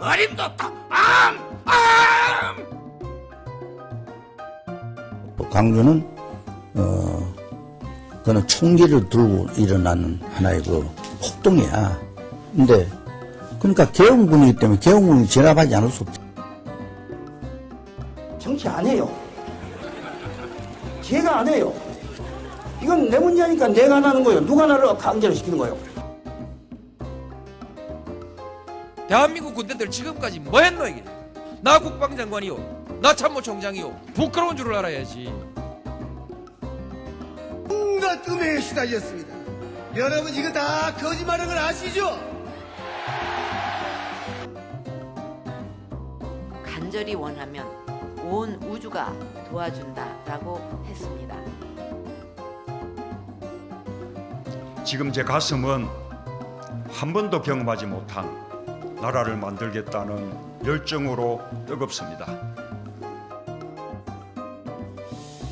어림도 없다. 암! 암! 광주는 어 그는 총기를 들고 일어나는 하나의 그 폭동이야. 근데 그러니까 개헌군이기 때문에 개헌군이 진압하지 않을 수 없지. 정치 안 해요. 제가 안 해요. 이건 내 문제니까 내가 안 하는 거예요. 누가 나를 강제로 시키는 거예요. 대한민국 군대들 지금까지 뭐 했노 이게 나 국방장관이요 나 참모총장이요 부끄러운 줄을 알아야지 온갖 음해에 시달렸습니다. 여러분 이거 다 거짓말인 걸 아시죠? 간절히 원하면 온 우주가 도와준다라고 했습니다. 지금 제 가슴은 한 번도 경험하지 못한 나라를 만들겠다는 열정으로 뜨겁습니다.